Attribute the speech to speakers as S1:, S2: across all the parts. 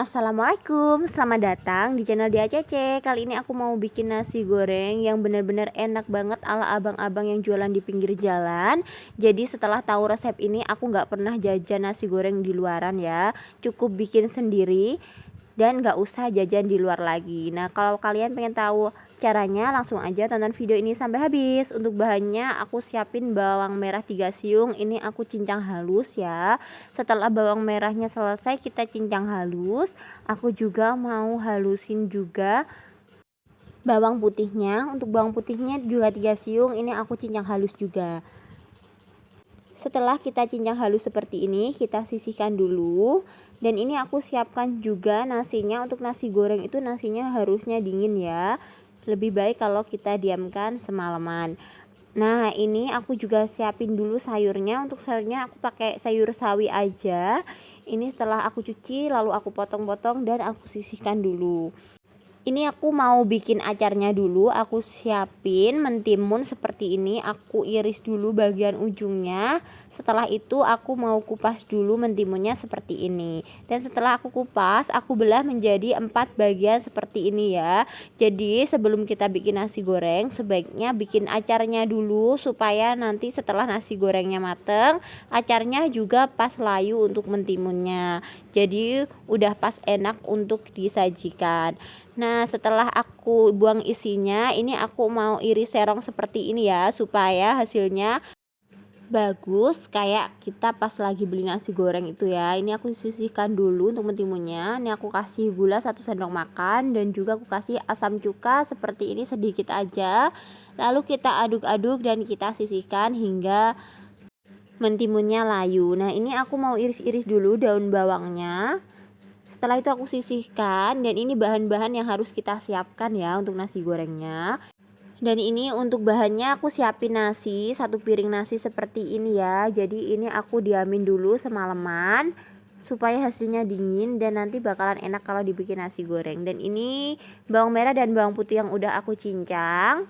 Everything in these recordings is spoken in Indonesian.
S1: Assalamualaikum, selamat datang di channel DACC Kali ini aku mau bikin nasi goreng yang bener-bener enak banget ala abang-abang yang jualan di pinggir jalan. Jadi setelah tahu resep ini aku nggak pernah jajan nasi goreng di luaran ya. Cukup bikin sendiri dan gak usah jajan di luar lagi. Nah kalau kalian pengen tahu caranya langsung aja tonton video ini sampai habis. Untuk bahannya aku siapin bawang merah 3 siung. Ini aku cincang halus ya. Setelah bawang merahnya selesai kita cincang halus. Aku juga mau halusin juga bawang putihnya. Untuk bawang putihnya juga 3 siung. Ini aku cincang halus juga setelah kita cincang halus seperti ini, kita sisihkan dulu. Dan ini aku siapkan juga nasinya. Untuk nasi goreng itu nasinya harusnya dingin ya. Lebih baik kalau kita diamkan semalaman. Nah, ini aku juga siapin dulu sayurnya. Untuk sayurnya aku pakai sayur sawi aja. Ini setelah aku cuci lalu aku potong-potong dan aku sisihkan dulu ini aku mau bikin acarnya dulu. Aku siapin mentimun seperti ini. Aku iris dulu bagian ujungnya. Setelah itu aku mau kupas dulu mentimunnya seperti ini. Dan setelah aku kupas aku belah menjadi empat bagian seperti ini ya. Jadi sebelum kita bikin nasi goreng sebaiknya bikin acarnya dulu supaya nanti setelah nasi gorengnya mateng acarnya juga pas layu untuk mentimunnya. Jadi udah pas enak untuk disajikan Nah setelah aku buang isinya ini aku mau iris serong seperti ini ya supaya hasilnya bagus kayak kita pas lagi beli nasi goreng itu ya. Ini aku sisihkan dulu untuk mentimunnya ini aku kasih gula satu sendok makan dan juga aku kasih asam cuka seperti ini sedikit aja. Lalu kita aduk-aduk dan kita sisihkan hingga mentimunnya layu. Nah ini aku mau iris-iris dulu daun bawangnya setelah itu aku sisihkan dan ini bahan-bahan yang harus kita siapkan ya untuk nasi gorengnya. Dan ini untuk bahannya aku siapin nasi, satu piring nasi seperti ini ya. Jadi ini aku diamin dulu semalaman supaya hasilnya dingin dan nanti bakalan enak kalau dibikin nasi goreng. Dan ini bawang merah dan bawang putih yang udah aku cincang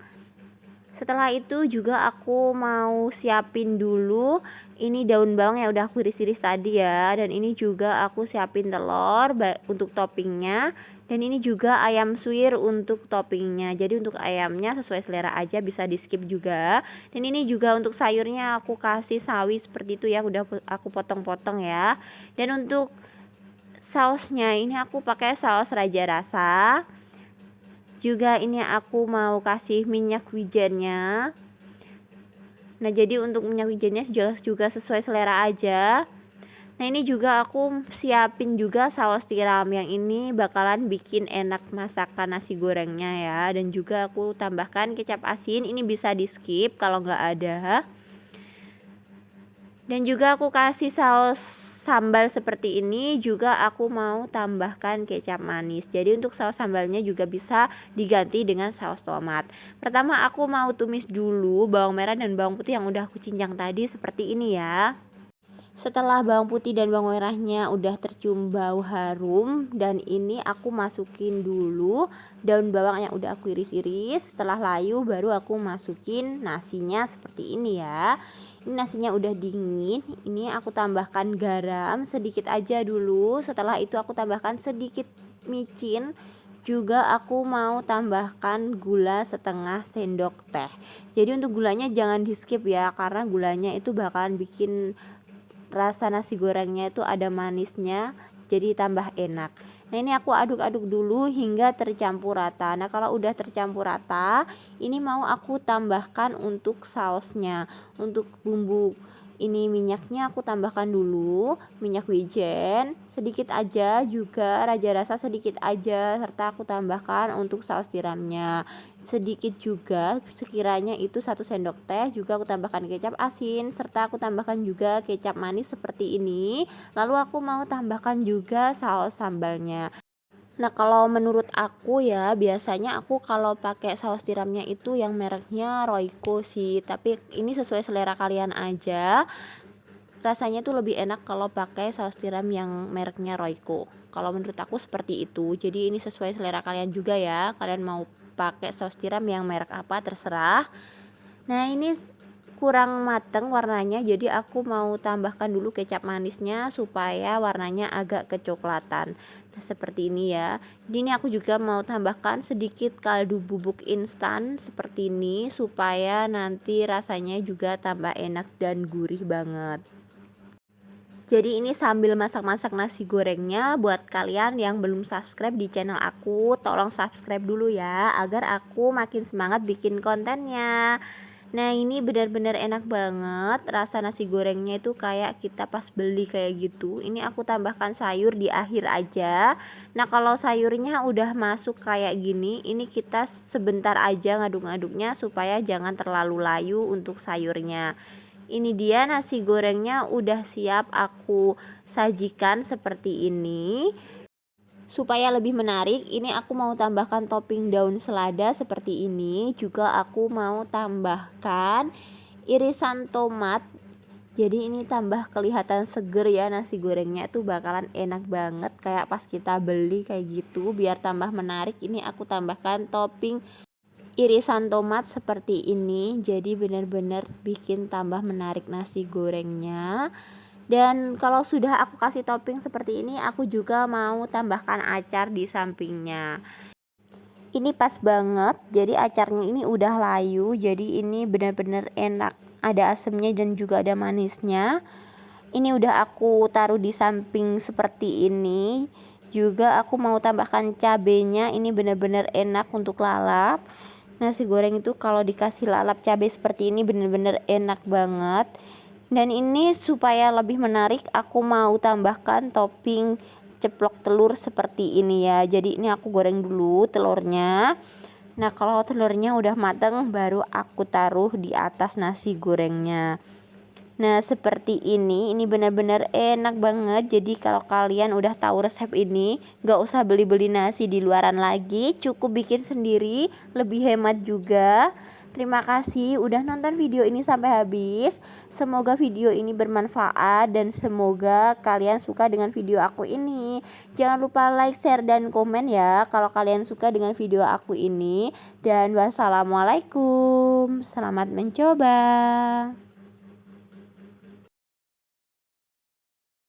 S1: setelah itu juga aku mau siapin dulu ini daun bawang yang udah aku iris-iris tadi ya. Dan ini juga aku siapin telur untuk toppingnya. Dan ini juga ayam suwir untuk toppingnya. Jadi untuk ayamnya sesuai selera aja bisa di skip juga. Dan ini juga untuk sayurnya aku kasih sawi seperti itu ya udah aku potong-potong ya. Dan untuk sausnya ini aku pakai saus raja rasa juga ini aku mau kasih minyak wijennya. Nah jadi untuk minyak wijennya juga, sesuai selera aja. Nah ini juga aku siapin juga saus tiram yang ini bakalan bikin enak masakan nasi gorengnya ya. Dan juga aku tambahkan kecap asin. Ini bisa di skip kalau nggak ada dan juga aku kasih saus sambal seperti ini juga aku mau tambahkan kecap manis. Jadi untuk saus sambalnya juga bisa diganti dengan saus tomat. Pertama aku mau tumis dulu bawang merah dan bawang putih yang udah aku cincang tadi seperti ini ya setelah bawang putih dan bawang merahnya udah tercium bau harum dan ini aku masukin dulu daun bawang yang udah aku iris-iris. Setelah layu baru aku masukin nasinya seperti ini ya. Ini nasinya udah dingin ini aku tambahkan garam sedikit aja dulu. Setelah itu aku tambahkan sedikit micin. Juga aku mau tambahkan gula setengah sendok teh. Jadi untuk gulanya jangan di skip ya karena gulanya itu bakalan bikin rasa nasi gorengnya itu ada manisnya jadi tambah enak. Nah ini aku aduk-aduk dulu hingga tercampur rata. Nah kalau udah tercampur rata ini mau aku tambahkan untuk sausnya untuk bumbu ini minyaknya aku tambahkan dulu minyak wijen sedikit aja juga raja rasa sedikit aja serta aku tambahkan untuk saus tiramnya. Sedikit juga sekiranya itu satu sendok teh juga aku tambahkan kecap asin serta aku tambahkan juga kecap manis seperti ini. Lalu aku mau tambahkan juga saus sambalnya Nah kalau menurut aku ya biasanya aku kalau pakai saus tiramnya itu yang mereknya Royco sih. Tapi ini sesuai selera kalian aja. Rasanya tuh lebih enak kalau pakai saus tiram yang mereknya Royco. Kalau menurut aku seperti itu. Jadi ini sesuai selera kalian juga ya. Kalian mau pakai saus tiram yang merek apa terserah. Nah ini kurang mateng warnanya jadi aku mau tambahkan dulu kecap manisnya supaya warnanya agak kecoklatan. Nah seperti ini ya. Jadi ini aku juga mau tambahkan sedikit kaldu bubuk instan seperti ini supaya nanti rasanya juga tambah enak dan gurih banget. Jadi ini sambil masak-masak nasi gorengnya buat kalian yang belum subscribe di channel aku tolong subscribe dulu ya agar aku makin semangat bikin kontennya Nah ini benar-benar enak banget. Rasa nasi gorengnya itu kayak kita pas beli kayak gitu. Ini aku tambahkan sayur di akhir aja. Nah kalau sayurnya udah masuk kayak gini ini kita sebentar aja ngaduk-ngaduknya supaya jangan terlalu layu untuk sayurnya. Ini dia nasi gorengnya udah siap aku sajikan seperti ini supaya lebih menarik ini aku mau tambahkan topping daun selada seperti ini. Juga aku mau tambahkan irisan tomat. Jadi ini tambah kelihatan seger ya nasi gorengnya. Itu bakalan enak banget kayak pas kita beli kayak gitu. Biar tambah menarik ini aku tambahkan topping irisan tomat seperti ini. Jadi benar-benar bikin tambah menarik nasi gorengnya dan kalau sudah aku kasih topping seperti ini aku juga mau tambahkan acar di sampingnya. Ini pas banget jadi acarnya ini udah layu jadi ini benar-benar enak. Ada asemnya dan juga ada manisnya. Ini udah aku taruh di samping seperti ini. Juga aku mau tambahkan cabenya ini benar-benar enak untuk lalap. Nasi goreng itu kalau dikasih lalap cabai seperti ini benar-benar enak banget dan ini supaya lebih menarik aku mau tambahkan topping ceplok telur seperti ini ya. Jadi ini aku goreng dulu telurnya. Nah kalau telurnya udah mateng baru aku taruh di atas nasi gorengnya. Nah seperti ini, ini benar-benar enak banget. Jadi kalau kalian udah tahu resep ini Gak usah beli-beli nasi di luaran lagi. Cukup bikin sendiri, lebih hemat juga Terima kasih udah nonton video ini sampai habis. Semoga video ini bermanfaat dan semoga kalian suka dengan video aku ini. Jangan lupa like, share, dan komen ya kalau kalian suka dengan video aku ini. Dan wassalamualaikum. Selamat mencoba.